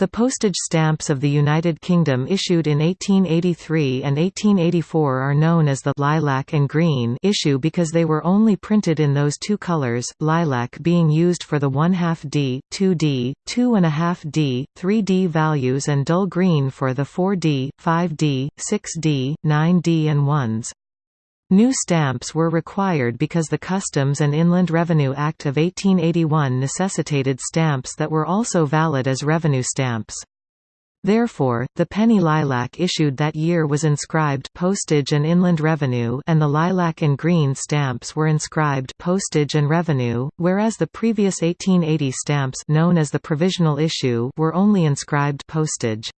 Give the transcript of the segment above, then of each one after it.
The postage stamps of the United Kingdom issued in 1883 and 1884 are known as the lilac and green issue because they were only printed in those two colours, lilac being used for the 1 2 D, 2D, 2.5 D, 3D values and dull green for the 4D, 5D, 6D, 9D and 1s. New stamps were required because the Customs and Inland Revenue Act of 1881 necessitated stamps that were also valid as revenue stamps. Therefore, the penny lilac issued that year was inscribed postage and inland revenue and the lilac and green stamps were inscribed postage and revenue, whereas the previous 1880 stamps known as the provisional issue were only inscribed postage.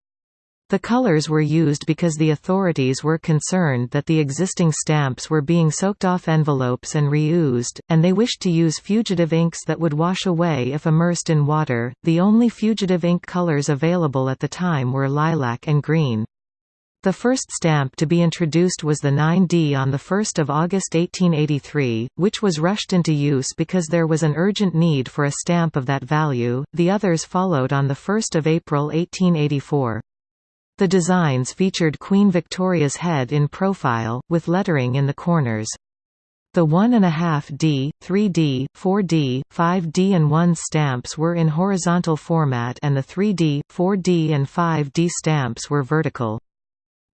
The colors were used because the authorities were concerned that the existing stamps were being soaked off envelopes and reused, and they wished to use fugitive inks that would wash away if immersed in water. The only fugitive ink colors available at the time were lilac and green. The first stamp to be introduced was the 9D on 1 August 1883, which was rushed into use because there was an urgent need for a stamp of that value, the others followed on 1 April 1884. The designs featured Queen Victoria's head in profile, with lettering in the corners. The 1.5D, 3D, 4D, 5D and 1 stamps were in horizontal format and the 3D, 4D and 5D stamps were vertical.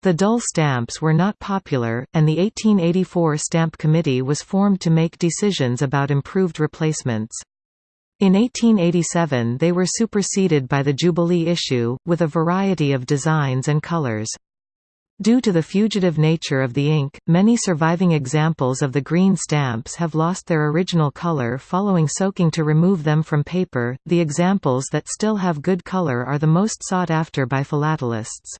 The dull stamps were not popular, and the 1884 Stamp Committee was formed to make decisions about improved replacements. In 1887 they were superseded by the Jubilee issue, with a variety of designs and colors. Due to the fugitive nature of the ink, many surviving examples of the green stamps have lost their original color following soaking to remove them from paper. The examples that still have good color are the most sought after by philatelists.